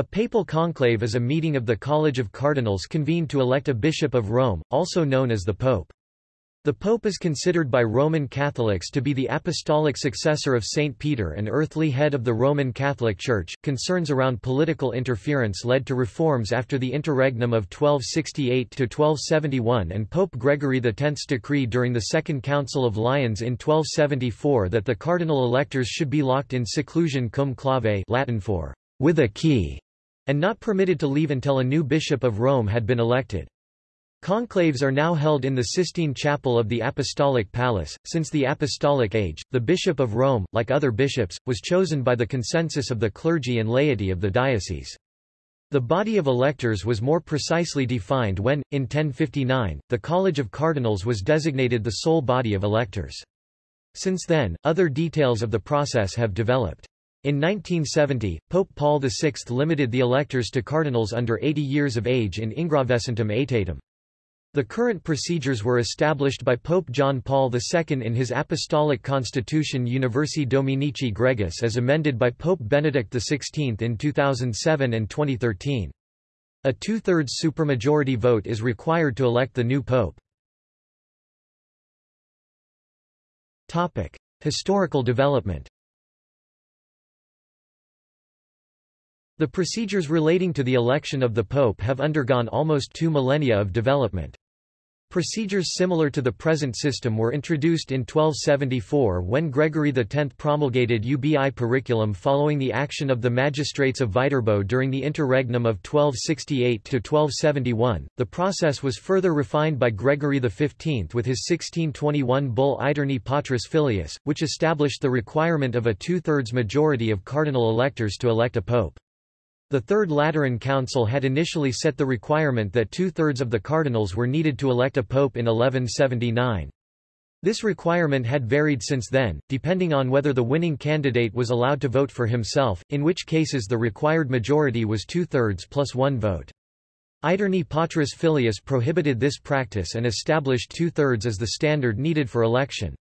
A papal conclave is a meeting of the College of Cardinals convened to elect a bishop of Rome, also known as the Pope. The Pope is considered by Roman Catholics to be the apostolic successor of St. Peter and earthly head of the Roman Catholic Church. Concerns around political interference led to reforms after the interregnum of 1268 to 1271 and Pope Gregory X's decree during the Second Council of Lyons in 1274 that the cardinal electors should be locked in seclusion cum clave Latin for with a key, and not permitted to leave until a new bishop of Rome had been elected. Conclaves are now held in the Sistine Chapel of the Apostolic Palace. Since the Apostolic Age, the Bishop of Rome, like other bishops, was chosen by the consensus of the clergy and laity of the diocese. The body of electors was more precisely defined when, in 1059, the College of Cardinals was designated the sole body of electors. Since then, other details of the process have developed. In 1970, Pope Paul VI limited the electors to cardinals under 80 years of age in Ingravescentem Aetatem. The current procedures were established by Pope John Paul II in his Apostolic Constitution Universi Dominici Gregis as amended by Pope Benedict XVI in 2007 and 2013. A two-thirds supermajority vote is required to elect the new pope. Historical development The procedures relating to the election of the Pope have undergone almost two millennia of development. Procedures similar to the present system were introduced in 1274 when Gregory X promulgated Ubi Periculum following the action of the magistrates of Viterbo during the interregnum of 1268 to 1271. The process was further refined by Gregory XV with his 1621 bull Aeterni Patris Filius, which established the requirement of a two-thirds majority of cardinal electors to elect a pope. The Third Lateran Council had initially set the requirement that two-thirds of the cardinals were needed to elect a pope in 1179. This requirement had varied since then, depending on whether the winning candidate was allowed to vote for himself, in which cases the required majority was two-thirds plus one vote. Aeterni Patris Filius prohibited this practice and established two-thirds as the standard needed for election.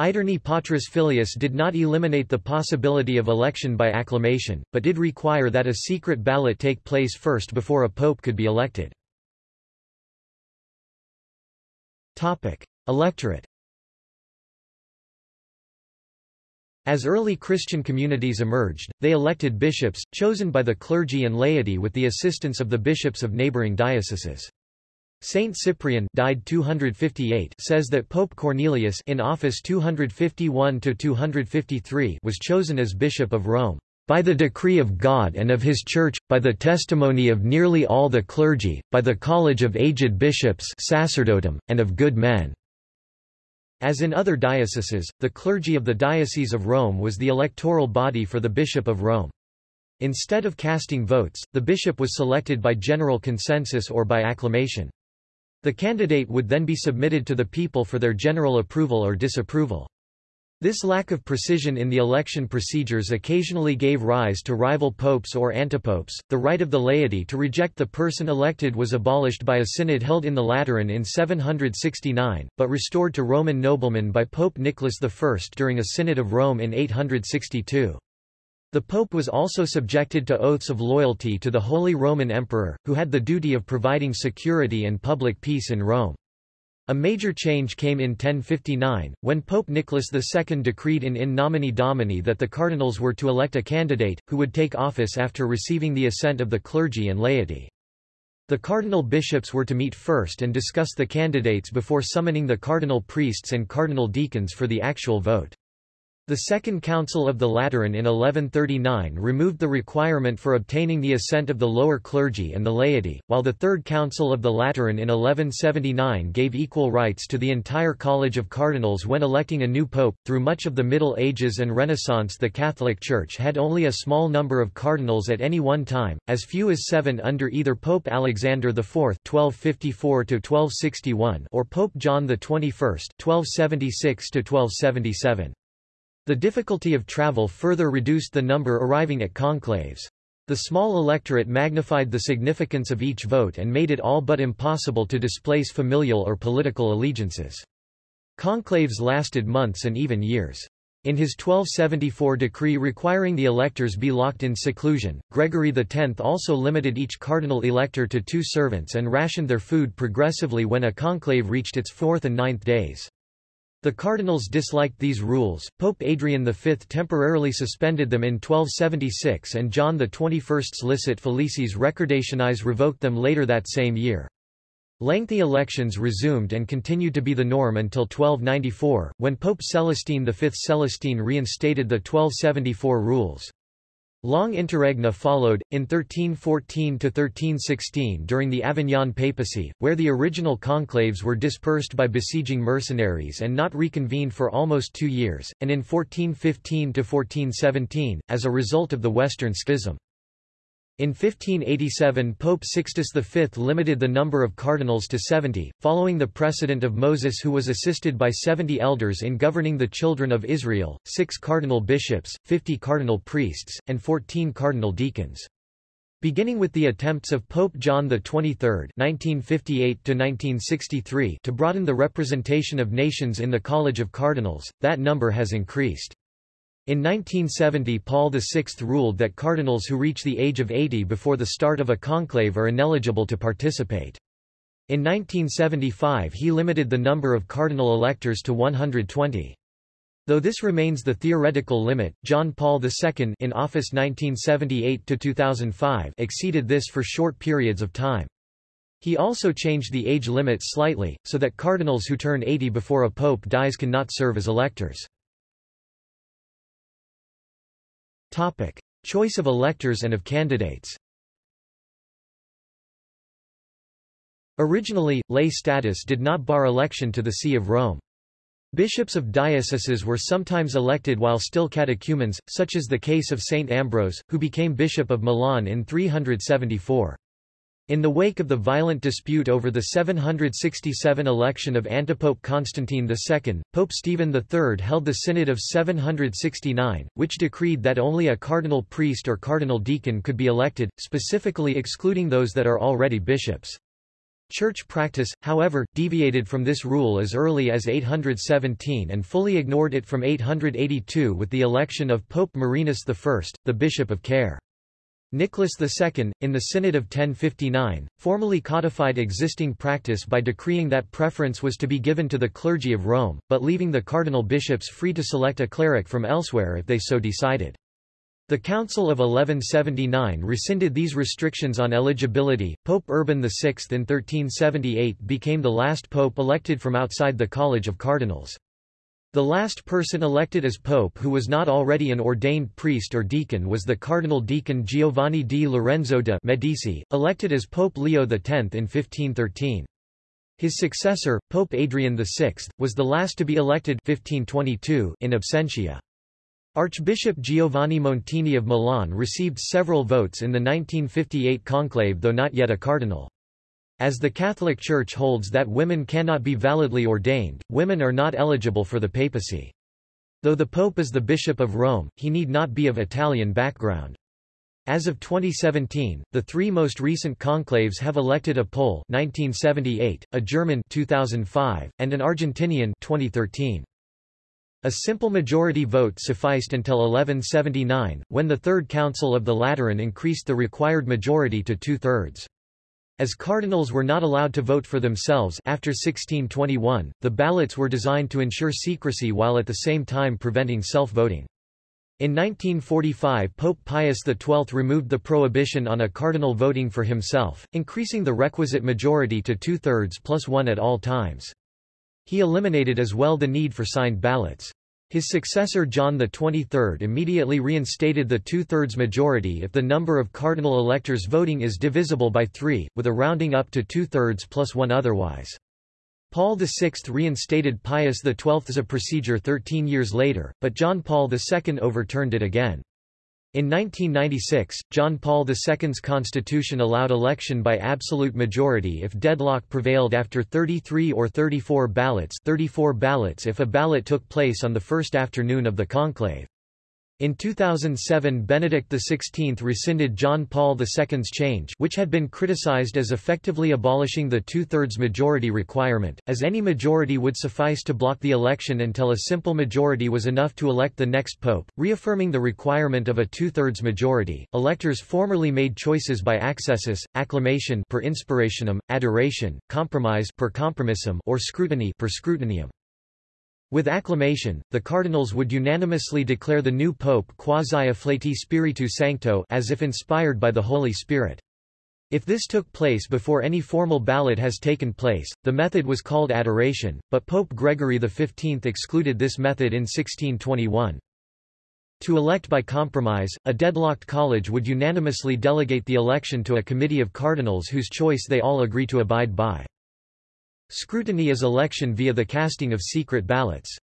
Aeterni Patris Filius did not eliminate the possibility of election by acclamation, but did require that a secret ballot take place first before a pope could be elected. Electorate As early Christian communities emerged, they elected bishops, chosen by the clergy and laity with the assistance of the bishops of neighboring dioceses. Saint Cyprian died 258 says that Pope Cornelius in office 251 to 253 was chosen as bishop of Rome. By the decree of God and of his church by the testimony of nearly all the clergy by the college of aged bishops sacerdotum and of good men. As in other dioceses the clergy of the diocese of Rome was the electoral body for the bishop of Rome. Instead of casting votes, the bishop was selected by general consensus or by acclamation. The candidate would then be submitted to the people for their general approval or disapproval. This lack of precision in the election procedures occasionally gave rise to rival popes or antipopes. The right of the laity to reject the person elected was abolished by a synod held in the Lateran in 769, but restored to Roman noblemen by Pope Nicholas I during a Synod of Rome in 862. The Pope was also subjected to oaths of loyalty to the Holy Roman Emperor, who had the duty of providing security and public peace in Rome. A major change came in 1059, when Pope Nicholas II decreed in In Nomine Domini that the cardinals were to elect a candidate, who would take office after receiving the assent of the clergy and laity. The cardinal bishops were to meet first and discuss the candidates before summoning the cardinal priests and cardinal deacons for the actual vote. The Second Council of the Lateran in 1139 removed the requirement for obtaining the assent of the lower clergy and the laity, while the Third Council of the Lateran in 1179 gave equal rights to the entire College of Cardinals when electing a new pope. Through much of the Middle Ages and Renaissance, the Catholic Church had only a small number of cardinals at any one time, as few as seven under either Pope Alexander IV (1254–1261) or Pope John XXI (1276–1277). The difficulty of travel further reduced the number arriving at conclaves. The small electorate magnified the significance of each vote and made it all but impossible to displace familial or political allegiances. Conclaves lasted months and even years. In his 1274 decree requiring the electors be locked in seclusion, Gregory X also limited each cardinal elector to two servants and rationed their food progressively when a conclave reached its fourth and ninth days. The cardinals disliked these rules, Pope Adrian V temporarily suspended them in 1276 and John XXI's Licet felicis recordationis revoked them later that same year. Lengthy elections resumed and continued to be the norm until 1294, when Pope Celestine V Celestine reinstated the 1274 rules. Long interregna followed, in 1314–1316 during the Avignon papacy, where the original conclaves were dispersed by besieging mercenaries and not reconvened for almost two years, and in 1415–1417, as a result of the Western Schism. In 1587 Pope Sixtus V limited the number of cardinals to 70, following the precedent of Moses who was assisted by 70 elders in governing the children of Israel, six cardinal bishops, 50 cardinal priests, and 14 cardinal deacons. Beginning with the attempts of Pope John XXIII (1958–1963) to broaden the representation of nations in the College of Cardinals, that number has increased. In 1970 Paul VI ruled that cardinals who reach the age of 80 before the start of a conclave are ineligible to participate. In 1975 he limited the number of cardinal electors to 120. Though this remains the theoretical limit, John Paul II in office 1978–2005 exceeded this for short periods of time. He also changed the age limit slightly, so that cardinals who turn 80 before a pope dies cannot serve as electors. Topic. Choice of electors and of candidates Originally, lay status did not bar election to the See of Rome. Bishops of dioceses were sometimes elected while still catechumens, such as the case of Saint Ambrose, who became Bishop of Milan in 374. In the wake of the violent dispute over the 767 election of antipope Constantine II, Pope Stephen III held the Synod of 769, which decreed that only a cardinal priest or cardinal deacon could be elected, specifically excluding those that are already bishops. Church practice, however, deviated from this rule as early as 817 and fully ignored it from 882 with the election of Pope Marinus I, the Bishop of Caere. Nicholas II, in the Synod of 1059, formally codified existing practice by decreeing that preference was to be given to the clergy of Rome, but leaving the cardinal bishops free to select a cleric from elsewhere if they so decided. The Council of 1179 rescinded these restrictions on eligibility. Pope Urban VI in 1378 became the last pope elected from outside the College of Cardinals. The last person elected as pope who was not already an ordained priest or deacon was the cardinal deacon Giovanni di Lorenzo de' Medici, elected as Pope Leo X in 1513. His successor, Pope Adrian VI, was the last to be elected 1522 in absentia. Archbishop Giovanni Montini of Milan received several votes in the 1958 conclave though not yet a cardinal. As the Catholic Church holds that women cannot be validly ordained, women are not eligible for the papacy. Though the Pope is the Bishop of Rome, he need not be of Italian background. As of 2017, the three most recent conclaves have elected a Pole 1978, a German 2005, and an Argentinian 2013. A simple majority vote sufficed until 1179, when the Third Council of the Lateran increased the required majority to two-thirds. As cardinals were not allowed to vote for themselves after 1621, the ballots were designed to ensure secrecy while at the same time preventing self-voting. In 1945 Pope Pius XII removed the prohibition on a cardinal voting for himself, increasing the requisite majority to two-thirds plus one at all times. He eliminated as well the need for signed ballots. His successor John XXIII immediately reinstated the two-thirds majority if the number of cardinal electors voting is divisible by three, with a rounding up to two-thirds plus one otherwise. Paul VI reinstated Pius XII as a procedure 13 years later, but John Paul II overturned it again. In 1996, John Paul II's constitution allowed election by absolute majority if deadlock prevailed after 33 or 34 ballots 34 ballots if a ballot took place on the first afternoon of the conclave. In 2007 Benedict XVI rescinded John Paul II's change which had been criticized as effectively abolishing the two-thirds majority requirement, as any majority would suffice to block the election until a simple majority was enough to elect the next pope, reaffirming the requirement of a two-thirds majority. Electors formerly made choices by accessus, acclamation per inspirationem, adoration, compromise per compromissum or scrutiny per scrutinium. With acclamation, the cardinals would unanimously declare the new pope quasi-afflati spiritu sancto as if inspired by the Holy Spirit. If this took place before any formal ballot has taken place, the method was called adoration, but Pope Gregory XV excluded this method in 1621. To elect by compromise, a deadlocked college would unanimously delegate the election to a committee of cardinals whose choice they all agree to abide by. Scrutiny is election via the casting of secret ballots.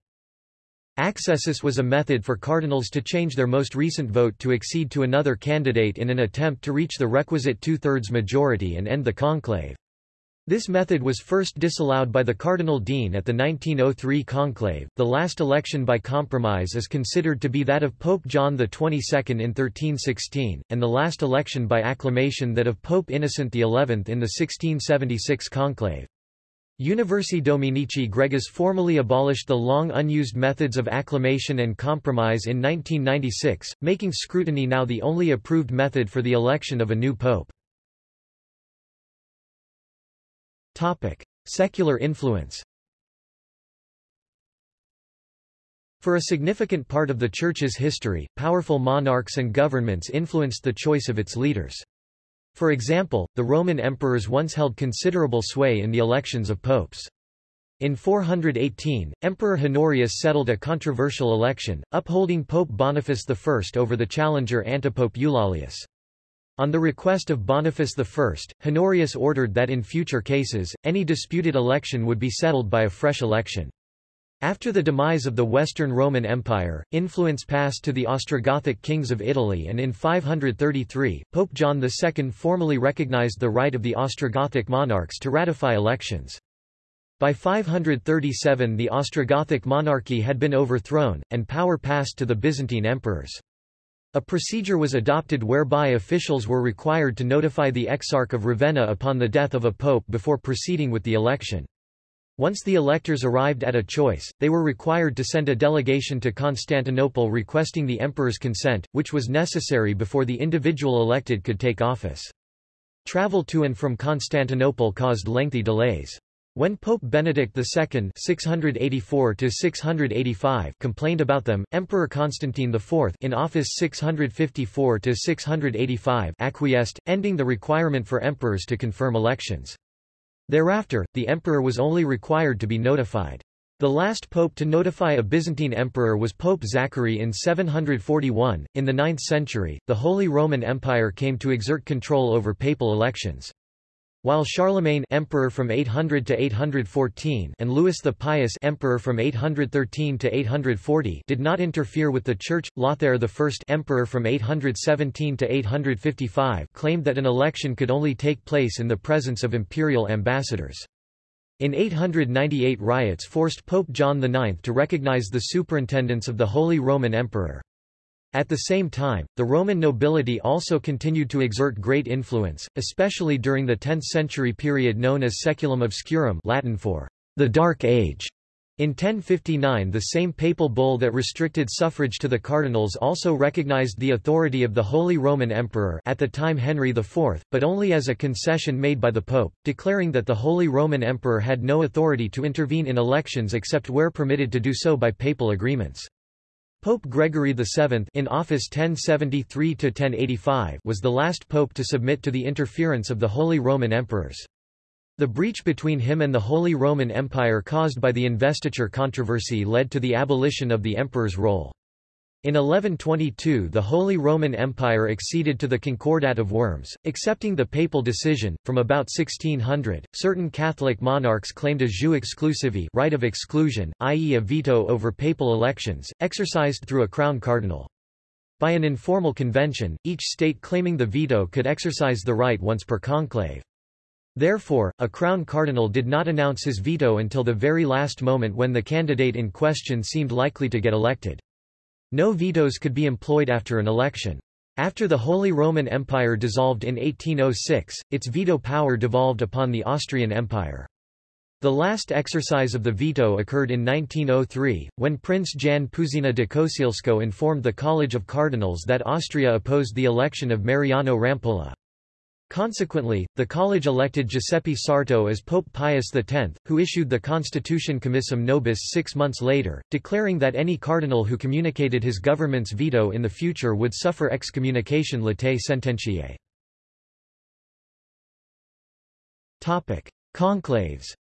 Accessus was a method for cardinals to change their most recent vote to accede to another candidate in an attempt to reach the requisite two-thirds majority and end the conclave. This method was first disallowed by the Cardinal Dean at the 1903 conclave. The last election by compromise is considered to be that of Pope John XXII in 1316, and the last election by acclamation that of Pope Innocent XI in the 1676 conclave. Universi Dominici Gregis formally abolished the long unused methods of acclamation and compromise in 1996, making scrutiny now the only approved method for the election of a new pope. Topic: Secular influence For a significant part of the Church's history, powerful monarchs and governments influenced the choice of its leaders. For example, the Roman emperors once held considerable sway in the elections of popes. In 418, Emperor Honorius settled a controversial election, upholding Pope Boniface I over the challenger antipope Eulalius. On the request of Boniface I, Honorius ordered that in future cases, any disputed election would be settled by a fresh election. After the demise of the Western Roman Empire, influence passed to the Ostrogothic kings of Italy and in 533, Pope John II formally recognized the right of the Ostrogothic monarchs to ratify elections. By 537 the Ostrogothic monarchy had been overthrown, and power passed to the Byzantine emperors. A procedure was adopted whereby officials were required to notify the Exarch of Ravenna upon the death of a pope before proceeding with the election. Once the electors arrived at a choice, they were required to send a delegation to Constantinople requesting the emperor's consent, which was necessary before the individual elected could take office. Travel to and from Constantinople caused lengthy delays. When Pope Benedict II (684–685) complained about them, Emperor Constantine IV in office 654–685 acquiesced, ending the requirement for emperors to confirm elections. Thereafter, the emperor was only required to be notified. The last pope to notify a Byzantine emperor was Pope Zachary in 741. In the 9th century, the Holy Roman Empire came to exert control over papal elections. While Charlemagne emperor from 800 to 814 and Louis the Pious emperor from 813 to 840 did not interfere with the church, Lothair I emperor from 817 to 855 claimed that an election could only take place in the presence of imperial ambassadors. In 898 riots forced Pope John IX to recognize the superintendence of the Holy Roman Emperor. At the same time, the Roman nobility also continued to exert great influence, especially during the 10th century period known as Saeculum Obscurum Latin for the Dark Age. In 1059 the same papal bull that restricted suffrage to the cardinals also recognized the authority of the Holy Roman Emperor at the time Henry IV, but only as a concession made by the Pope, declaring that the Holy Roman Emperor had no authority to intervene in elections except where permitted to do so by papal agreements. Pope Gregory VII in office 1073–1085 was the last pope to submit to the interference of the Holy Roman Emperors. The breach between him and the Holy Roman Empire caused by the investiture controversy led to the abolition of the emperor's role. In 1122 the Holy Roman Empire acceded to the Concordat of Worms, accepting the papal decision. From about 1600, certain Catholic monarchs claimed a jus exclusivae right of exclusion, i.e. a veto over papal elections, exercised through a crown cardinal. By an informal convention, each state claiming the veto could exercise the right once per conclave. Therefore, a crown cardinal did not announce his veto until the very last moment when the candidate in question seemed likely to get elected. No vetoes could be employed after an election. After the Holy Roman Empire dissolved in 1806, its veto power devolved upon the Austrian Empire. The last exercise of the veto occurred in 1903, when Prince Jan Puzyna de Kosielsko informed the College of Cardinals that Austria opposed the election of Mariano Rampolla. Consequently, the college elected Giuseppe Sarto as Pope Pius X, who issued the Constitution Commissum Nobis six months later, declaring that any cardinal who communicated his government's veto in the future would suffer excommunication latae sententiae. Conclaves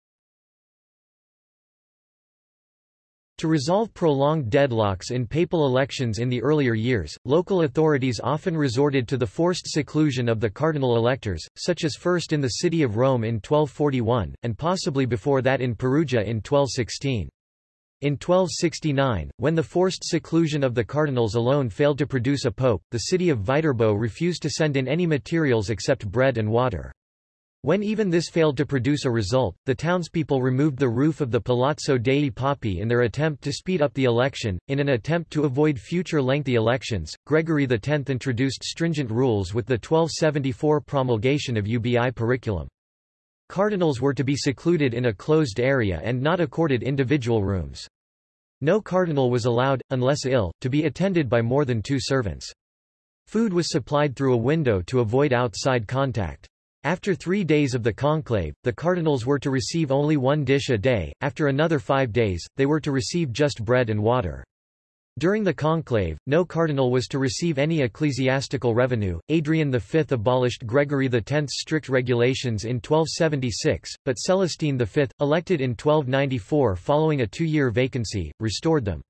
To resolve prolonged deadlocks in papal elections in the earlier years, local authorities often resorted to the forced seclusion of the cardinal electors, such as first in the city of Rome in 1241, and possibly before that in Perugia in 1216. In 1269, when the forced seclusion of the cardinals alone failed to produce a pope, the city of Viterbo refused to send in any materials except bread and water. When even this failed to produce a result, the townspeople removed the roof of the Palazzo dei Papi in their attempt to speed up the election. In an attempt to avoid future lengthy elections, Gregory X introduced stringent rules with the 1274 promulgation of UBI Periculum. Cardinals were to be secluded in a closed area and not accorded individual rooms. No cardinal was allowed, unless ill, to be attended by more than two servants. Food was supplied through a window to avoid outside contact. After three days of the conclave, the cardinals were to receive only one dish a day, after another five days, they were to receive just bread and water. During the conclave, no cardinal was to receive any ecclesiastical revenue. Adrian V abolished Gregory X's strict regulations in 1276, but Celestine V, elected in 1294 following a two-year vacancy, restored them.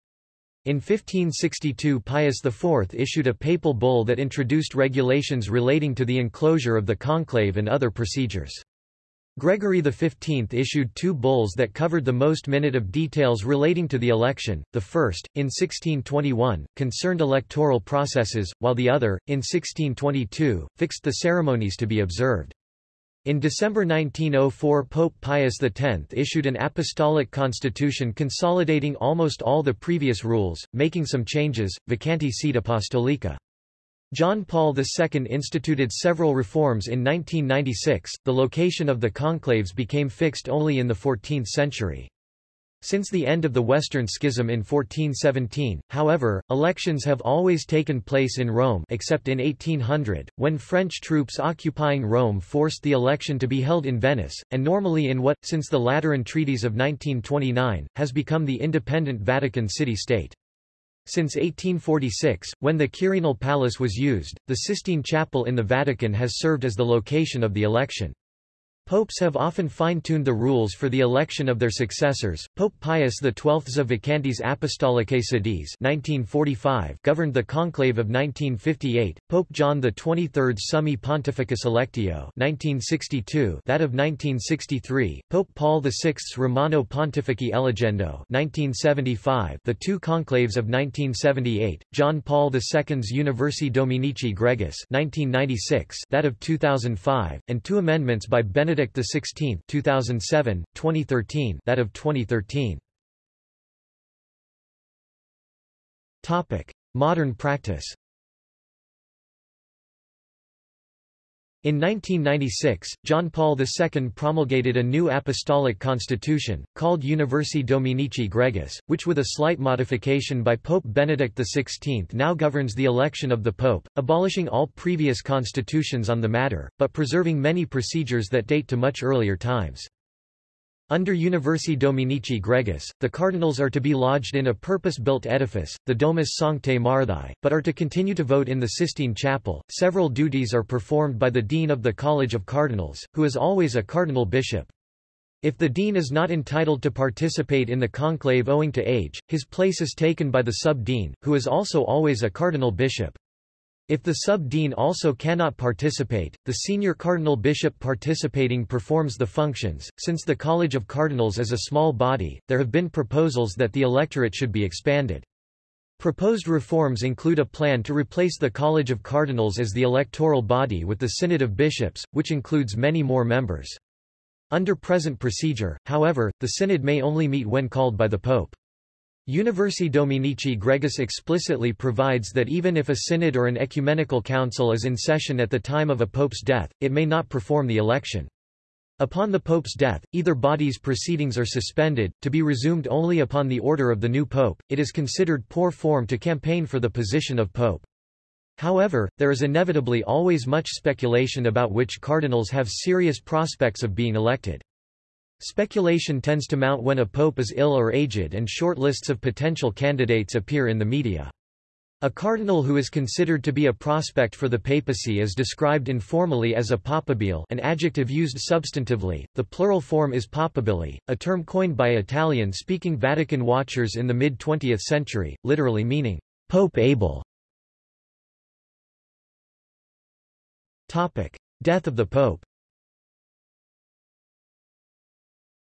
In 1562 Pius IV issued a papal bull that introduced regulations relating to the enclosure of the conclave and other procedures. Gregory XV issued two bulls that covered the most minute of details relating to the election, the first, in 1621, concerned electoral processes, while the other, in 1622, fixed the ceremonies to be observed. In December 1904 Pope Pius X issued an apostolic constitution consolidating almost all the previous rules, making some changes, vacante sede apostolica. John Paul II instituted several reforms in 1996, the location of the conclaves became fixed only in the 14th century. Since the end of the Western Schism in 1417, however, elections have always taken place in Rome except in 1800, when French troops occupying Rome forced the election to be held in Venice, and normally in what, since the Lateran Treaties of 1929, has become the independent Vatican City-State. Since 1846, when the Quirinal Palace was used, the Sistine Chapel in the Vatican has served as the location of the election. Popes have often fine-tuned the rules for the election of their successors. Pope Pius XII's Vacantes Apostolicae Sedis (1945) governed the conclave of 1958. Pope John XXIII's Summi Pontificis Electio (1962), that of 1963. Pope Paul VI's Romano Pontifici Eligendo (1975), the two conclaves of 1978. John Paul II's Universi Dominici Gregis (1996), that of 2005, and two amendments by Benedict Benedict XVI 2007, 2013 that of 2013. Topic: Modern practice. In 1996, John Paul II promulgated a new apostolic constitution, called Universi Dominici Gregis, which with a slight modification by Pope Benedict XVI now governs the election of the Pope, abolishing all previous constitutions on the matter, but preserving many procedures that date to much earlier times. Under Universi Dominici Gregis, the cardinals are to be lodged in a purpose-built edifice, the Domus Sanctae Marthae, but are to continue to vote in the Sistine Chapel. Several duties are performed by the Dean of the College of Cardinals, who is always a cardinal bishop. If the dean is not entitled to participate in the conclave owing to age, his place is taken by the sub-dean, who is also always a cardinal bishop. If the sub-dean also cannot participate, the senior cardinal bishop participating performs the functions. Since the College of Cardinals is a small body, there have been proposals that the electorate should be expanded. Proposed reforms include a plan to replace the College of Cardinals as the electoral body with the Synod of Bishops, which includes many more members. Under present procedure, however, the synod may only meet when called by the pope. Universi Dominici Gregis explicitly provides that even if a synod or an ecumenical council is in session at the time of a pope's death, it may not perform the election. Upon the pope's death, either body's proceedings are suspended, to be resumed only upon the order of the new pope. It is considered poor form to campaign for the position of pope. However, there is inevitably always much speculation about which cardinals have serious prospects of being elected. Speculation tends to mount when a pope is ill or aged and short lists of potential candidates appear in the media. A cardinal who is considered to be a prospect for the papacy is described informally as a papabile an adjective used substantively, the plural form is papabili, a term coined by Italian-speaking Vatican watchers in the mid-20th century, literally meaning, Pope able. Death of the Pope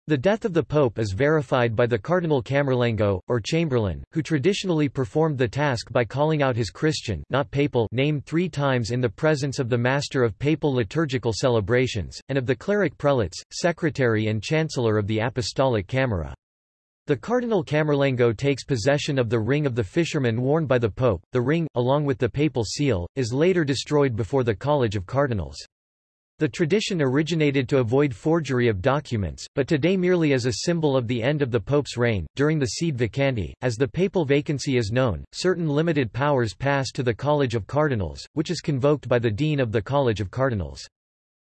The death of the pope is verified by the Cardinal Camerlengo, or Chamberlain, who traditionally performed the task by calling out his Christian not papal name three times in the presence of the master of papal liturgical celebrations, and of the cleric prelates, secretary and chancellor of the Apostolic Camera. The Cardinal Camerlengo takes possession of the ring of the fisherman worn by the pope. The ring, along with the papal seal, is later destroyed before the College of Cardinals. The tradition originated to avoid forgery of documents, but today merely as a symbol of the end of the Pope's reign. During the sede vacante, as the papal vacancy is known, certain limited powers pass to the College of Cardinals, which is convoked by the Dean of the College of Cardinals.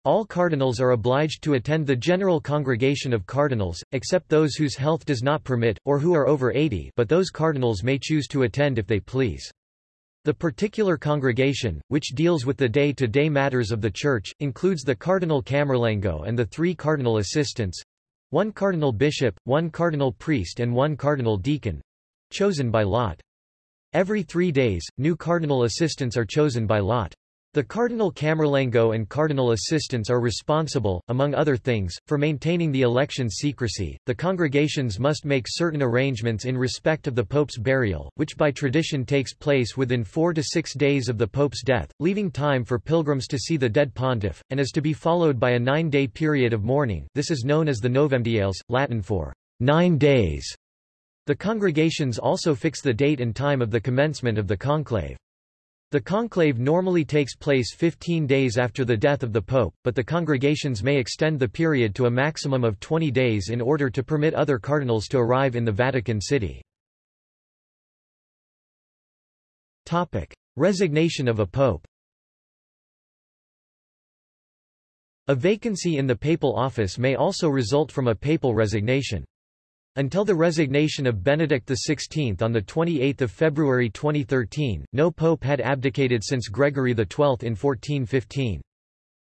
All cardinals are obliged to attend the General Congregation of Cardinals, except those whose health does not permit, or who are over 80 but those cardinals may choose to attend if they please. The particular congregation, which deals with the day-to-day -day matters of the Church, includes the Cardinal Camerlengo and the three cardinal assistants—one cardinal bishop, one cardinal priest and one cardinal deacon—chosen by lot. Every three days, new cardinal assistants are chosen by lot. The Cardinal Camerlengo and cardinal assistants are responsible, among other things, for maintaining the election's secrecy. The congregations must make certain arrangements in respect of the Pope's burial, which by tradition takes place within four to six days of the Pope's death, leaving time for pilgrims to see the dead pontiff, and is to be followed by a nine-day period of mourning. This is known as the Novemdiales, Latin for nine days. The congregations also fix the date and time of the commencement of the conclave. The conclave normally takes place 15 days after the death of the pope, but the congregations may extend the period to a maximum of 20 days in order to permit other cardinals to arrive in the Vatican City. Topic: Resignation of a pope A vacancy in the papal office may also result from a papal resignation. Until the resignation of Benedict XVI on 28 February 2013, no pope had abdicated since Gregory XII in 1415.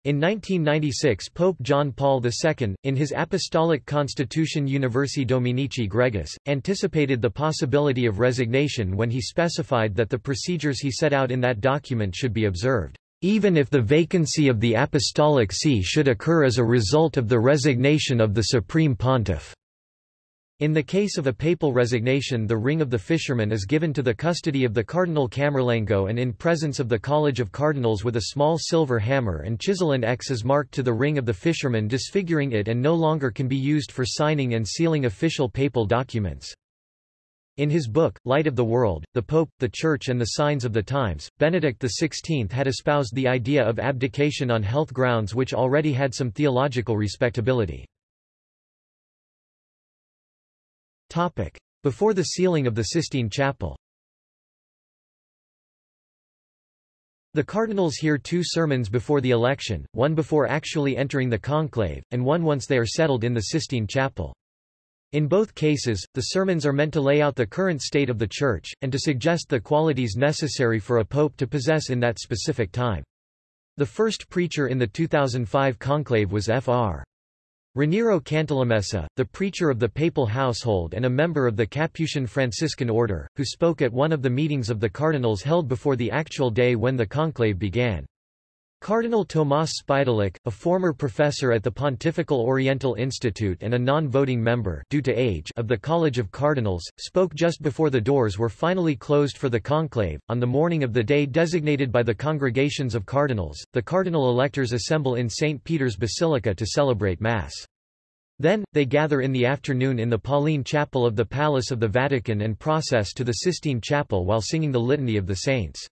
In 1996 Pope John Paul II, in his Apostolic Constitution Universi Dominici Gregis, anticipated the possibility of resignation when he specified that the procedures he set out in that document should be observed, even if the vacancy of the Apostolic See should occur as a result of the resignation of the Supreme Pontiff. In the case of a papal resignation the ring of the fisherman is given to the custody of the Cardinal Camerlengo and in presence of the College of Cardinals with a small silver hammer and chisel and X is marked to the ring of the fisherman disfiguring it and no longer can be used for signing and sealing official papal documents. In his book, Light of the World, the Pope, the Church and the Signs of the Times, Benedict XVI had espoused the idea of abdication on health grounds which already had some theological respectability. Topic. Before the sealing of the Sistine Chapel The cardinals hear two sermons before the election, one before actually entering the conclave, and one once they are settled in the Sistine Chapel. In both cases, the sermons are meant to lay out the current state of the Church, and to suggest the qualities necessary for a pope to possess in that specific time. The first preacher in the 2005 conclave was Fr. Raniero Cantalamessa, the preacher of the papal household and a member of the Capuchin Franciscan order, who spoke at one of the meetings of the cardinals held before the actual day when the conclave began. Cardinal Tomás Špidlík, a former professor at the Pontifical Oriental Institute and a non-voting member due to age of the College of Cardinals, spoke just before the doors were finally closed for the conclave. On the morning of the day designated by the congregations of cardinals, the cardinal electors assemble in St. Peter's Basilica to celebrate Mass. Then, they gather in the afternoon in the Pauline Chapel of the Palace of the Vatican and process to the Sistine Chapel while singing the Litany of the Saints.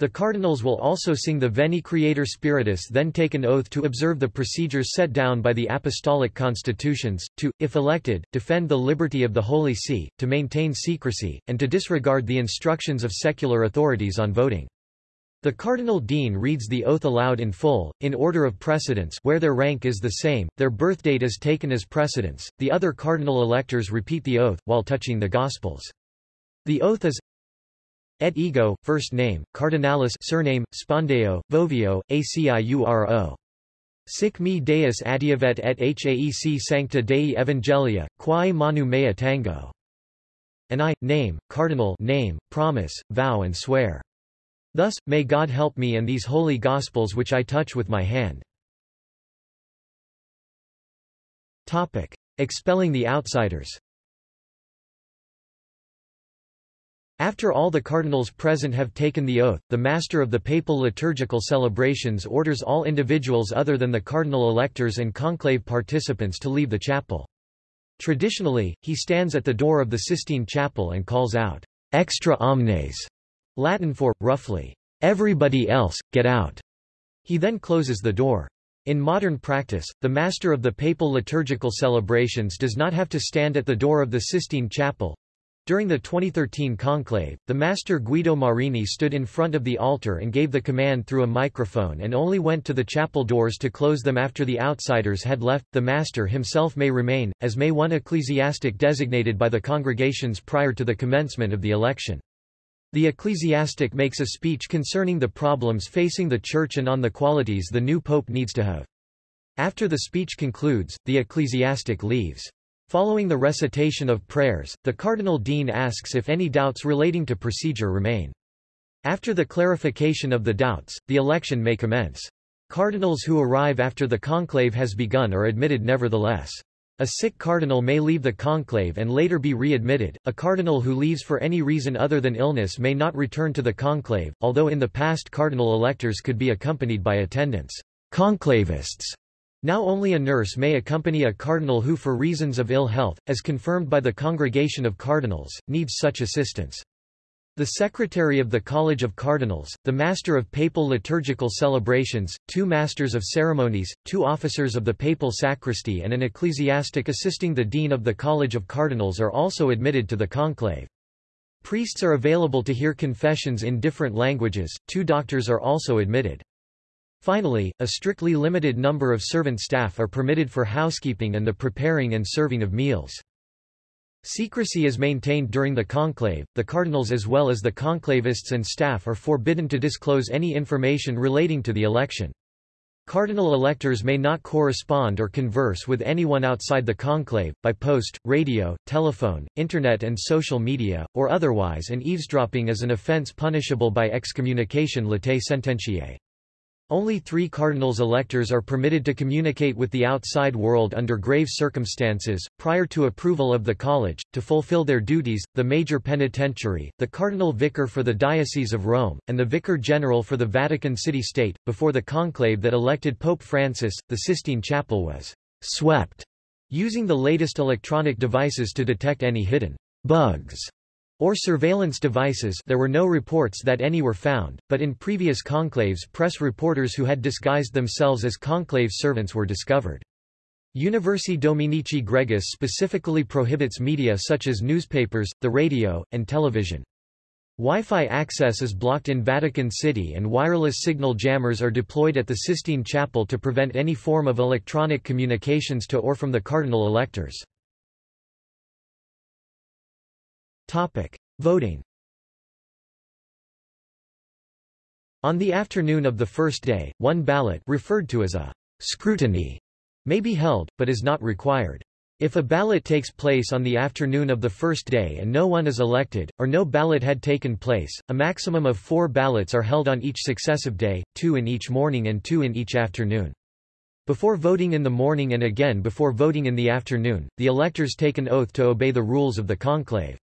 The cardinals will also sing the Veni Creator Spiritus then take an oath to observe the procedures set down by the apostolic constitutions, to, if elected, defend the liberty of the Holy See, to maintain secrecy, and to disregard the instructions of secular authorities on voting. The cardinal dean reads the oath aloud in full, in order of precedence where their rank is the same, their birthdate is taken as precedence, the other cardinal electors repeat the oath, while touching the Gospels. The oath is Et ego, first name, Cardinalis surname, Spondeo, Voveo, ACIURO. Sic me Deus adiuvet et haec sancta Dei Evangelia, quae manu mea tango. And I, name, cardinal name, promise, vow and swear. Thus, may God help me and these holy Gospels which I touch with my hand. Topic. Expelling the outsiders After all the cardinals present have taken the oath, the master of the papal liturgical celebrations orders all individuals other than the cardinal electors and conclave participants to leave the chapel. Traditionally, he stands at the door of the Sistine Chapel and calls out, extra omnes, Latin for, roughly, everybody else, get out. He then closes the door. In modern practice, the master of the papal liturgical celebrations does not have to stand at the door of the Sistine Chapel, during the 2013 conclave, the master Guido Marini stood in front of the altar and gave the command through a microphone and only went to the chapel doors to close them after the outsiders had left. The master himself may remain, as may one ecclesiastic designated by the congregations prior to the commencement of the election. The ecclesiastic makes a speech concerning the problems facing the Church and on the qualities the new pope needs to have. After the speech concludes, the ecclesiastic leaves. Following the recitation of prayers, the Cardinal Dean asks if any doubts relating to procedure remain. After the clarification of the doubts, the election may commence. Cardinals who arrive after the conclave has begun are admitted nevertheless. A sick cardinal may leave the conclave and later be readmitted. A cardinal who leaves for any reason other than illness may not return to the conclave, although in the past cardinal electors could be accompanied by attendants, conclavists, now only a nurse may accompany a cardinal who for reasons of ill health, as confirmed by the Congregation of Cardinals, needs such assistance. The Secretary of the College of Cardinals, the Master of Papal Liturgical Celebrations, two Masters of Ceremonies, two officers of the Papal Sacristy and an ecclesiastic assisting the Dean of the College of Cardinals are also admitted to the conclave. Priests are available to hear confessions in different languages, two doctors are also admitted. Finally, a strictly limited number of servant staff are permitted for housekeeping and the preparing and serving of meals. Secrecy is maintained during the conclave, the cardinals as well as the conclavists and staff are forbidden to disclose any information relating to the election. Cardinal electors may not correspond or converse with anyone outside the conclave, by post, radio, telephone, internet and social media, or otherwise and eavesdropping is an offense punishable by excommunication latae sententiae. Only three cardinals electors are permitted to communicate with the outside world under grave circumstances, prior to approval of the college, to fulfill their duties, the major penitentiary, the cardinal vicar for the Diocese of Rome, and the vicar general for the Vatican City-State. Before the conclave that elected Pope Francis, the Sistine Chapel was swept, using the latest electronic devices to detect any hidden bugs or surveillance devices there were no reports that any were found, but in previous conclaves press reporters who had disguised themselves as conclave servants were discovered. Universi Dominici Gregis specifically prohibits media such as newspapers, the radio, and television. Wi-Fi access is blocked in Vatican City and wireless signal jammers are deployed at the Sistine Chapel to prevent any form of electronic communications to or from the cardinal electors. Topic. Voting On the afternoon of the first day, one ballot referred to as a scrutiny may be held, but is not required. If a ballot takes place on the afternoon of the first day and no one is elected, or no ballot had taken place, a maximum of four ballots are held on each successive day, two in each morning and two in each afternoon. Before voting in the morning and again before voting in the afternoon, the electors take an oath to obey the rules of the conclave.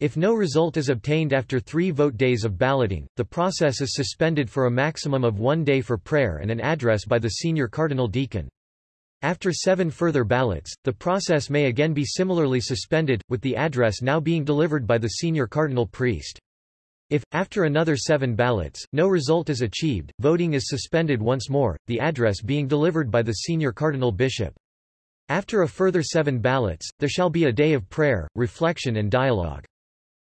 If no result is obtained after three vote days of balloting, the process is suspended for a maximum of one day for prayer and an address by the senior cardinal deacon. After seven further ballots, the process may again be similarly suspended, with the address now being delivered by the senior cardinal priest. If, after another seven ballots, no result is achieved, voting is suspended once more, the address being delivered by the senior cardinal bishop. After a further seven ballots, there shall be a day of prayer, reflection and dialogue.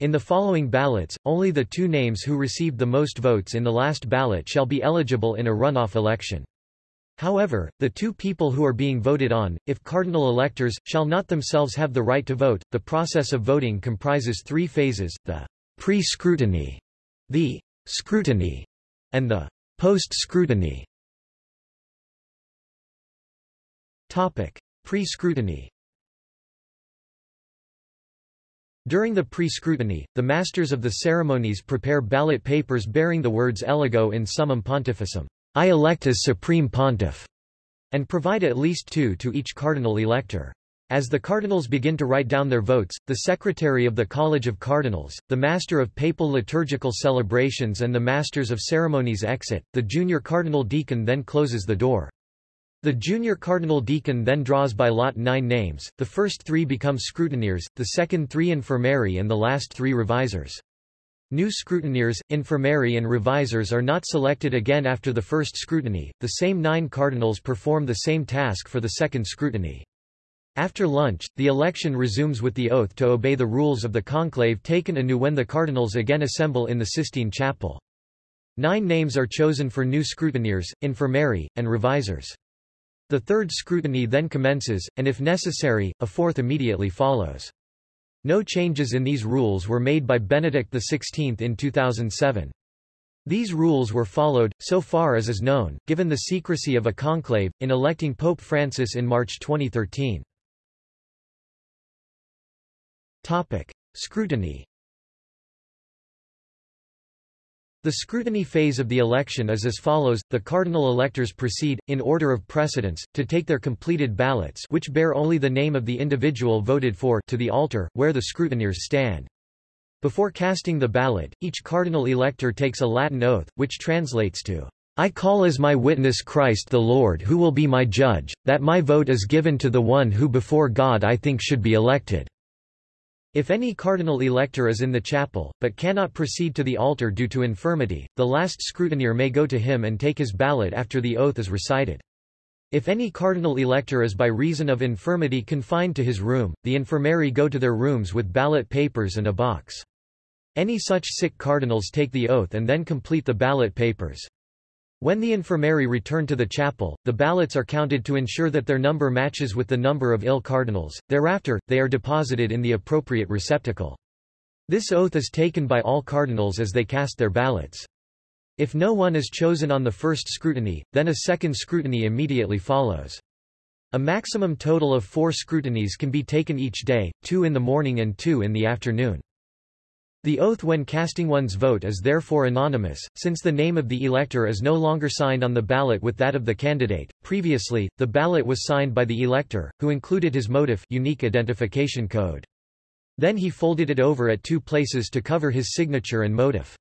In the following ballots, only the two names who received the most votes in the last ballot shall be eligible in a runoff election. However, the two people who are being voted on, if cardinal electors, shall not themselves have the right to vote. The process of voting comprises three phases, the pre-scrutiny, the scrutiny, and the post-scrutiny. Pre-scrutiny During the pre-scrutiny, the masters of the ceremonies prepare ballot papers bearing the words Eligo in summum pontificem, I elect as supreme pontiff, and provide at least two to each cardinal elector. As the cardinals begin to write down their votes, the secretary of the College of Cardinals, the master of papal liturgical celebrations and the masters of ceremonies exit, the junior cardinal deacon then closes the door. The junior cardinal deacon then draws by lot nine names, the first three become scrutineers, the second three infirmarii and the last three revisers. New scrutineers, infirmarii and revisers are not selected again after the first scrutiny, the same nine cardinals perform the same task for the second scrutiny. After lunch, the election resumes with the oath to obey the rules of the conclave taken anew when the cardinals again assemble in the Sistine Chapel. Nine names are chosen for new scrutineers, infirmarii, and revisers. The third scrutiny then commences, and if necessary, a fourth immediately follows. No changes in these rules were made by Benedict XVI in 2007. These rules were followed, so far as is known, given the secrecy of a conclave, in electing Pope Francis in March 2013. Topic. Scrutiny The scrutiny phase of the election is as follows, the cardinal electors proceed, in order of precedence, to take their completed ballots which bear only the name of the individual voted for to the altar, where the scrutineers stand. Before casting the ballot, each cardinal elector takes a Latin oath, which translates to, I call as my witness Christ the Lord who will be my judge, that my vote is given to the one who before God I think should be elected. If any cardinal elector is in the chapel, but cannot proceed to the altar due to infirmity, the last scrutineer may go to him and take his ballot after the oath is recited. If any cardinal elector is by reason of infirmity confined to his room, the infirmarii go to their rooms with ballot papers and a box. Any such sick cardinals take the oath and then complete the ballot papers. When the infirmarii return to the chapel, the ballots are counted to ensure that their number matches with the number of ill cardinals, thereafter, they are deposited in the appropriate receptacle. This oath is taken by all cardinals as they cast their ballots. If no one is chosen on the first scrutiny, then a second scrutiny immediately follows. A maximum total of four scrutinies can be taken each day, two in the morning and two in the afternoon. The oath when casting one's vote is therefore anonymous, since the name of the elector is no longer signed on the ballot with that of the candidate. Previously, the ballot was signed by the elector, who included his motif unique identification code. Then he folded it over at two places to cover his signature and motif.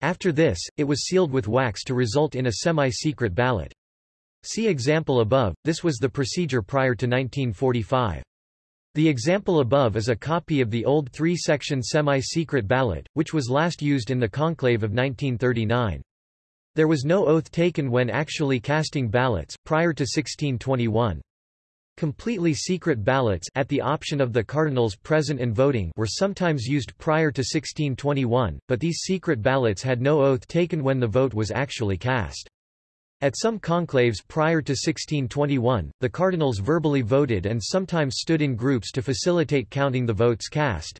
After this, it was sealed with wax to result in a semi-secret ballot. See example above, this was the procedure prior to 1945. The example above is a copy of the old three-section semi-secret ballot, which was last used in the conclave of 1939. There was no oath taken when actually casting ballots, prior to 1621. Completely secret ballots at the option of the cardinals present and voting were sometimes used prior to 1621, but these secret ballots had no oath taken when the vote was actually cast. At some conclaves prior to 1621, the cardinals verbally voted and sometimes stood in groups to facilitate counting the votes cast.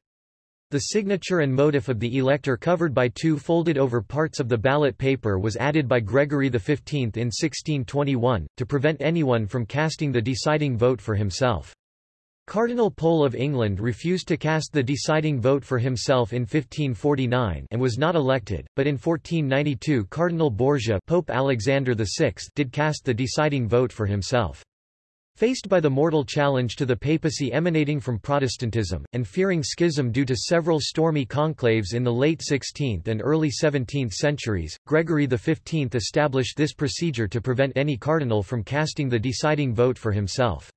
The signature and motif of the elector covered by two folded over parts of the ballot paper was added by Gregory XV in 1621, to prevent anyone from casting the deciding vote for himself. Cardinal Pole of England refused to cast the deciding vote for himself in 1549 and was not elected, but in 1492 Cardinal Borgia Pope Alexander VI did cast the deciding vote for himself. Faced by the mortal challenge to the papacy emanating from Protestantism, and fearing schism due to several stormy conclaves in the late 16th and early 17th centuries, Gregory XV established this procedure to prevent any cardinal from casting the deciding vote for himself.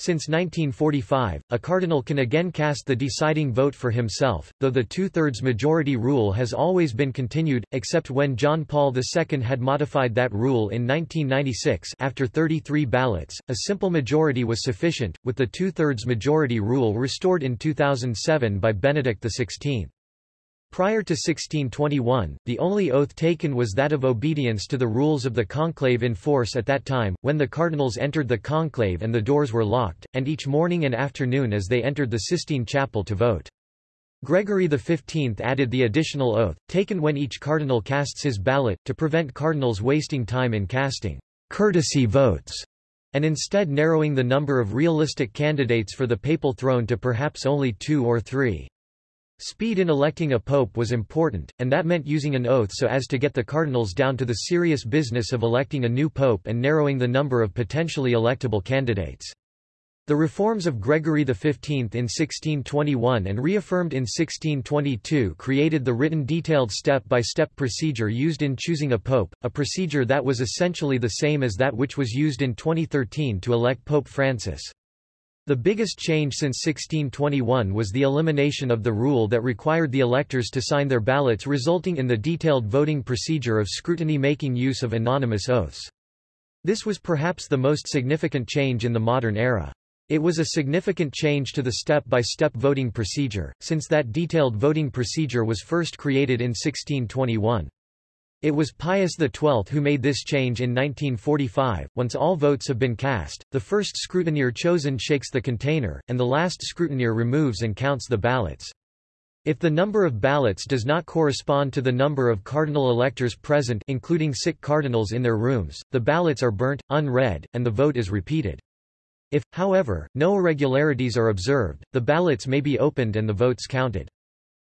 Since 1945, a cardinal can again cast the deciding vote for himself, though the two-thirds majority rule has always been continued, except when John Paul II had modified that rule in 1996 after 33 ballots, a simple majority was sufficient, with the two-thirds majority rule restored in 2007 by Benedict XVI. Prior to 1621, the only oath taken was that of obedience to the rules of the conclave in force at that time, when the cardinals entered the conclave and the doors were locked, and each morning and afternoon as they entered the Sistine Chapel to vote. Gregory XV added the additional oath, taken when each cardinal casts his ballot, to prevent cardinals wasting time in casting courtesy votes, and instead narrowing the number of realistic candidates for the papal throne to perhaps only two or three. Speed in electing a pope was important, and that meant using an oath so as to get the cardinals down to the serious business of electing a new pope and narrowing the number of potentially electable candidates. The reforms of Gregory XV in 1621 and reaffirmed in 1622 created the written detailed step-by-step -step procedure used in choosing a pope, a procedure that was essentially the same as that which was used in 2013 to elect Pope Francis. The biggest change since 1621 was the elimination of the rule that required the electors to sign their ballots resulting in the detailed voting procedure of scrutiny making use of anonymous oaths. This was perhaps the most significant change in the modern era. It was a significant change to the step-by-step -step voting procedure, since that detailed voting procedure was first created in 1621. It was Pius XII who made this change in 1945. Once all votes have been cast, the first scrutineer chosen shakes the container, and the last scrutineer removes and counts the ballots. If the number of ballots does not correspond to the number of cardinal electors present including sick cardinals in their rooms, the ballots are burnt, unread, and the vote is repeated. If, however, no irregularities are observed, the ballots may be opened and the votes counted.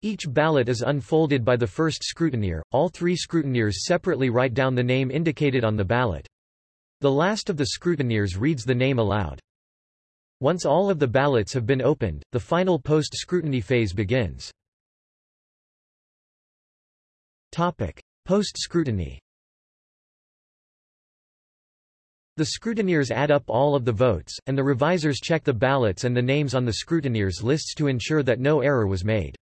Each ballot is unfolded by the first scrutineer, all three scrutineers separately write down the name indicated on the ballot. The last of the scrutineers reads the name aloud. Once all of the ballots have been opened, the final post-scrutiny phase begins. Post-scrutiny The scrutineers add up all of the votes, and the revisers check the ballots and the names on the scrutineers' lists to ensure that no error was made.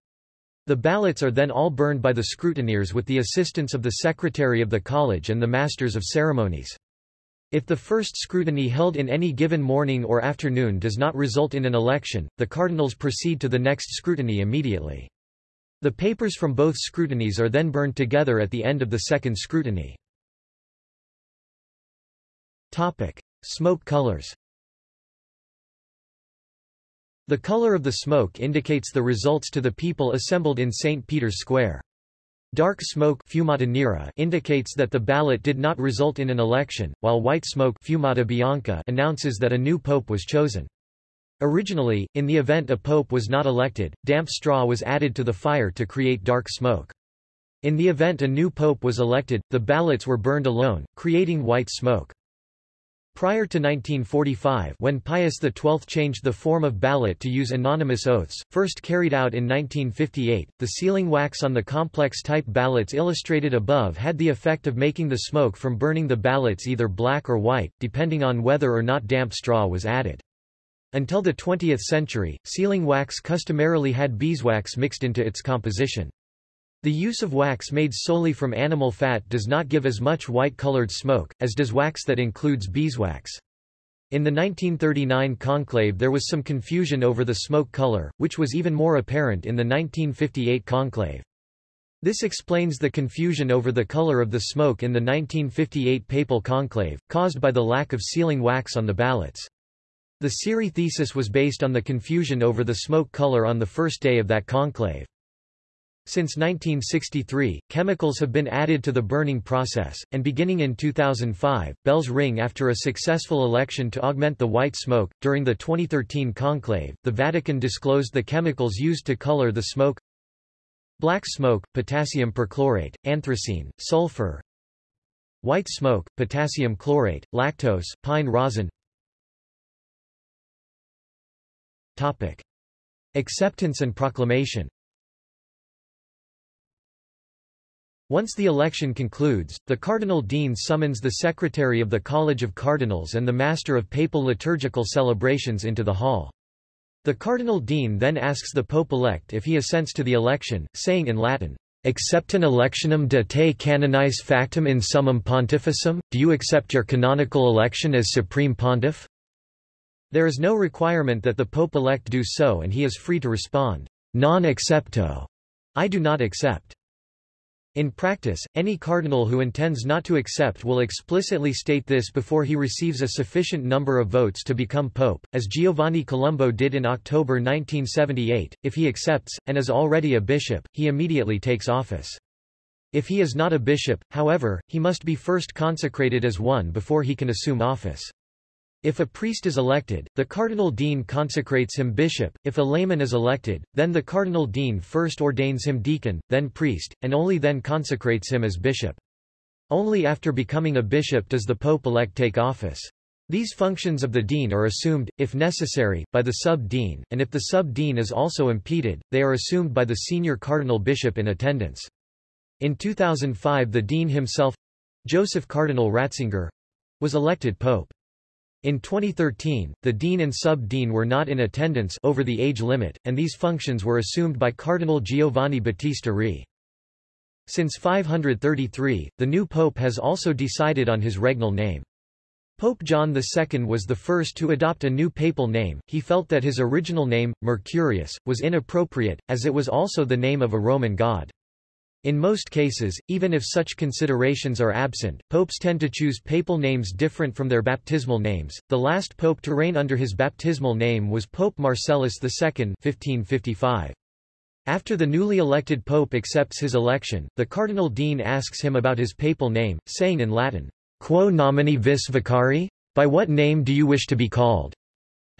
The ballots are then all burned by the scrutineers with the assistance of the secretary of the college and the masters of ceremonies. If the first scrutiny held in any given morning or afternoon does not result in an election, the cardinals proceed to the next scrutiny immediately. The papers from both scrutinies are then burned together at the end of the second scrutiny. Topic. Smoke colors the color of the smoke indicates the results to the people assembled in St. Peter's Square. Dark smoke fumata indicates that the ballot did not result in an election, while white smoke fumata bianca announces that a new pope was chosen. Originally, in the event a pope was not elected, damp straw was added to the fire to create dark smoke. In the event a new pope was elected, the ballots were burned alone, creating white smoke. Prior to 1945 when Pius XII changed the form of ballot to use anonymous oaths, first carried out in 1958, the sealing wax on the complex-type ballots illustrated above had the effect of making the smoke from burning the ballots either black or white, depending on whether or not damp straw was added. Until the 20th century, sealing wax customarily had beeswax mixed into its composition. The use of wax made solely from animal fat does not give as much white-colored smoke, as does wax that includes beeswax. In the 1939 conclave there was some confusion over the smoke color, which was even more apparent in the 1958 conclave. This explains the confusion over the color of the smoke in the 1958 papal conclave, caused by the lack of sealing wax on the ballots. The Siri thesis was based on the confusion over the smoke color on the first day of that conclave. Since 1963, chemicals have been added to the burning process, and beginning in 2005, bells ring after a successful election to augment the white smoke. During the 2013 conclave, the Vatican disclosed the chemicals used to color the smoke black smoke, potassium perchlorate, anthracene, sulfur white smoke, potassium chlorate, lactose, pine rosin Topic. Acceptance and proclamation Once the election concludes, the Cardinal Dean summons the Secretary of the College of Cardinals and the Master of Papal Liturgical Celebrations into the hall. The Cardinal Dean then asks the Pope-elect if he assents to the election, saying in Latin, Acceptasne electionem de te canonice factam in summum pontificem, do you accept your canonical election as supreme pontiff? There is no requirement that the Pope-elect do so and he is free to respond, non accepto, I do not accept. In practice, any cardinal who intends not to accept will explicitly state this before he receives a sufficient number of votes to become pope, as Giovanni Colombo did in October 1978. If he accepts, and is already a bishop, he immediately takes office. If he is not a bishop, however, he must be first consecrated as one before he can assume office. If a priest is elected, the cardinal dean consecrates him bishop, if a layman is elected, then the cardinal dean first ordains him deacon, then priest, and only then consecrates him as bishop. Only after becoming a bishop does the pope-elect take office. These functions of the dean are assumed, if necessary, by the sub-dean, and if the sub-dean is also impeded, they are assumed by the senior cardinal bishop in attendance. In 2005 the dean himself—Joseph Cardinal Ratzinger—was elected pope. In 2013, the dean and sub-dean were not in attendance over the age limit, and these functions were assumed by Cardinal Giovanni Battista Re. Since 533, the new pope has also decided on his regnal name. Pope John II was the first to adopt a new papal name, he felt that his original name, Mercurius, was inappropriate, as it was also the name of a Roman god. In most cases, even if such considerations are absent, popes tend to choose papal names different from their baptismal names. The last pope to reign under his baptismal name was Pope Marcellus II (1555). After the newly elected pope accepts his election, the cardinal dean asks him about his papal name, saying in Latin, Quo nomine vis vocari? By what name do you wish to be called?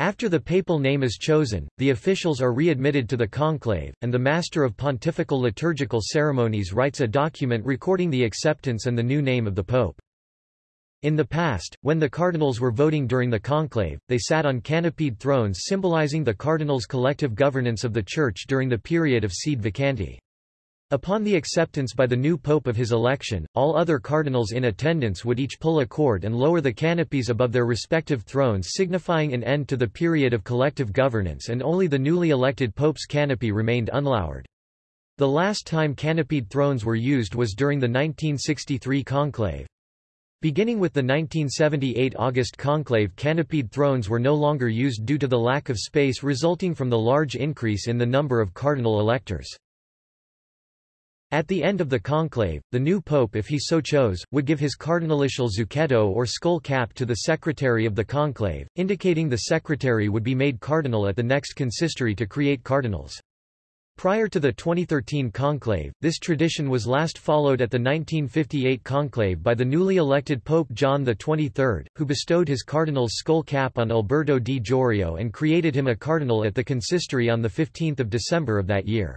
After the papal name is chosen, the officials are readmitted to the conclave, and the Master of Pontifical Liturgical Ceremonies writes a document recording the acceptance and the new name of the Pope. In the past, when the cardinals were voting during the conclave, they sat on canopied thrones symbolizing the cardinals' collective governance of the Church during the period of sede vacante. Upon the acceptance by the new pope of his election, all other cardinals in attendance would each pull a cord and lower the canopies above their respective thrones signifying an end to the period of collective governance and only the newly elected pope's canopy remained unlowered. The last time canopied thrones were used was during the 1963 conclave. Beginning with the 1978 August conclave canopied thrones were no longer used due to the lack of space resulting from the large increase in the number of cardinal electors. At the end of the conclave, the new pope if he so chose, would give his cardinalitial zucchetto or skull cap to the secretary of the conclave, indicating the secretary would be made cardinal at the next consistory to create cardinals. Prior to the 2013 conclave, this tradition was last followed at the 1958 conclave by the newly elected Pope John XXIII, who bestowed his cardinal's skull cap on Alberto di Jorio and created him a cardinal at the consistory on 15 December of that year.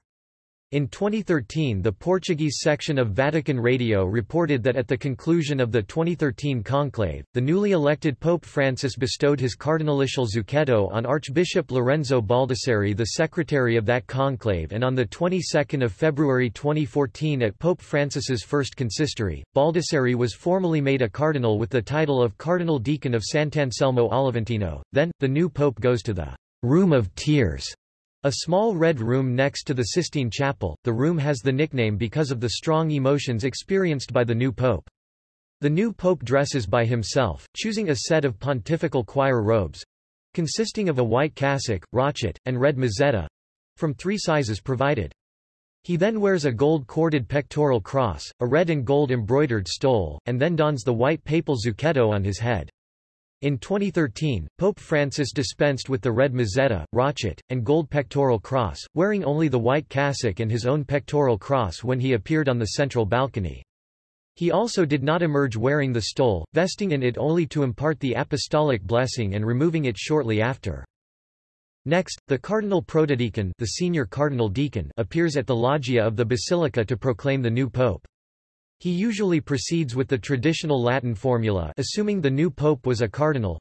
In 2013 the Portuguese section of Vatican Radio reported that at the conclusion of the 2013 conclave, the newly elected Pope Francis bestowed his cardinalitial zucchetto on Archbishop Lorenzo Baldisseri the secretary of that conclave and on the 22nd of February 2014 at Pope Francis's first consistory, Baldisseri was formally made a cardinal with the title of Cardinal Deacon of Sant'Anselmo all'Aventino. Then, the new pope goes to the Room of Tears a small red room next to the Sistine Chapel, the room has the nickname because of the strong emotions experienced by the new pope. The new pope dresses by himself, choosing a set of pontifical choir robes—consisting of a white cassock, rochet, and red mozzetta—from three sizes provided. He then wears a gold-corded pectoral cross, a red and gold embroidered stole, and then dons the white papal zucchetto on his head. In 2013, Pope Francis dispensed with the red mozzetta, rochet, and gold pectoral cross, wearing only the white cassock and his own pectoral cross when he appeared on the central balcony. He also did not emerge wearing the stole, vesting in it only to impart the apostolic blessing and removing it shortly after. Next, the cardinal protodeacon, the senior cardinal deacon appears at the loggia of the basilica to proclaim the new pope. He usually proceeds with the traditional Latin formula assuming the new pope was a cardinal.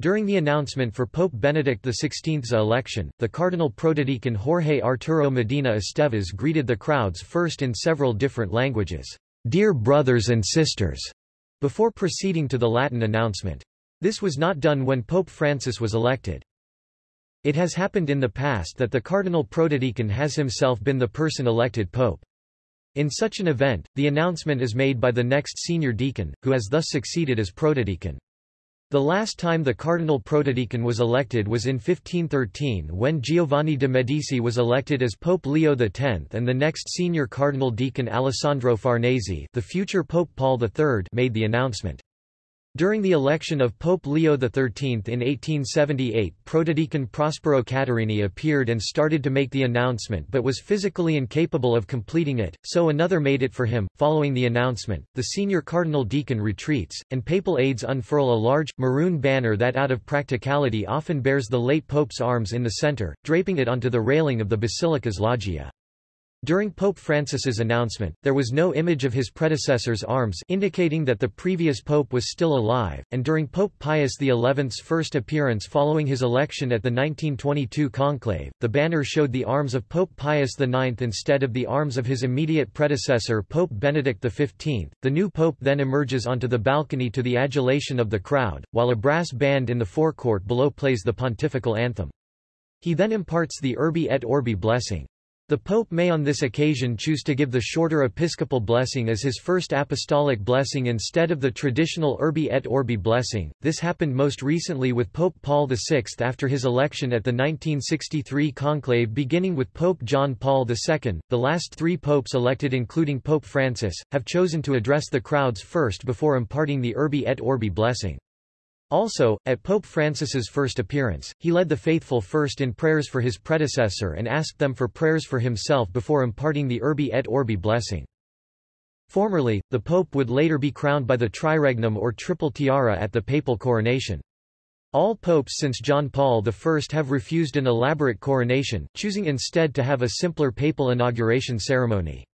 During the announcement for Pope Benedict XVI's election, the Cardinal Protodeacon Jorge Arturo Medina Estévez greeted the crowds first in several different languages, "'Dear brothers and sisters' before proceeding to the Latin announcement. This was not done when Pope Francis was elected. It has happened in the past that the Cardinal Protodeacon has himself been the person elected pope. In such an event, the announcement is made by the next senior deacon, who has thus succeeded as protodeacon. The last time the cardinal protodeacon was elected was in 1513 when Giovanni de' Medici was elected as Pope Leo X and the next senior cardinal deacon Alessandro Farnese the future Pope Paul III made the announcement. During the election of Pope Leo XIII in 1878 Protodeacon Prospero Caterini appeared and started to make the announcement but was physically incapable of completing it, so another made it for him. Following the announcement, the senior cardinal deacon retreats, and papal aides unfurl a large, maroon banner that out of practicality often bears the late pope's arms in the center, draping it onto the railing of the basilica's loggia. During Pope Francis's announcement, there was no image of his predecessor's arms indicating that the previous pope was still alive, and during Pope Pius XI's first appearance following his election at the 1922 conclave, the banner showed the arms of Pope Pius IX instead of the arms of his immediate predecessor Pope Benedict XV. The new pope then emerges onto the balcony to the adulation of the crowd, while a brass band in the forecourt below plays the pontifical anthem. He then imparts the Urbi et Orbi blessing. The Pope may on this occasion choose to give the shorter episcopal blessing as his first apostolic blessing instead of the traditional Urbi et Orbi blessing. This happened most recently with Pope Paul VI after his election at the 1963 conclave beginning with Pope John Paul II. The last three popes elected including Pope Francis, have chosen to address the crowds first before imparting the Urbi et Orbi blessing. Also, at Pope Francis's first appearance, he led the faithful first in prayers for his predecessor and asked them for prayers for himself before imparting the Urbi et Orbi blessing. Formerly, the pope would later be crowned by the triregnum or triple tiara at the papal coronation. All popes since John Paul I have refused an elaborate coronation, choosing instead to have a simpler papal inauguration ceremony.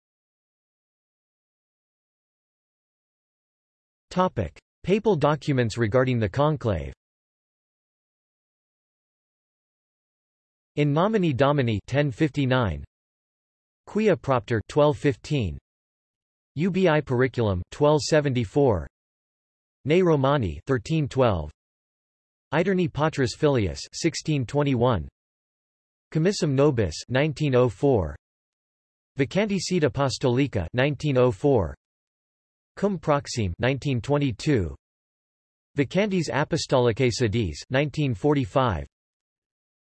Topic. Papal documents regarding the conclave. In nomine domini 1059 Quia propter 1215 Ubi periculum 1274 Ne Romani 1312 Aeterni Patris Filius 1621 Commissum Nobis 1904 Vacante Sede Apostolica 1904 Cum Proxime 1922 Vacantis Apostolicae Sedis 1945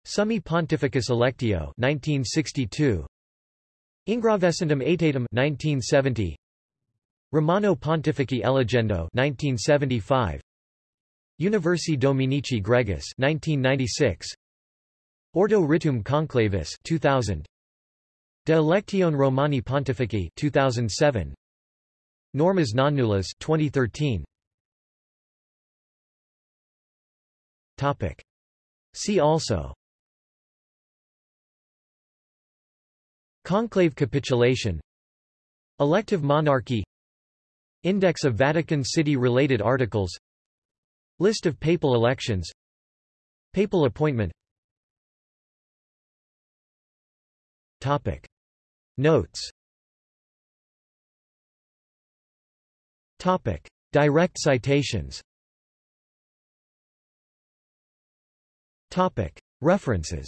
Summi Pontificis Electio 1962 Ingravescentem Aetatem 1970 Romano Pontifici Eligendo 1975 Universi Dominici Gregis 1996 Ordo Rituum Conclavis 2000 De Electione Romani Pontifici 2007 Normas non-nullas 2013 Topic. See also. Conclave capitulation. Elective monarchy. Index of Vatican City-related articles. List of papal elections. Papal appointment. Topic. Notes Topic. Direct citations Topic. References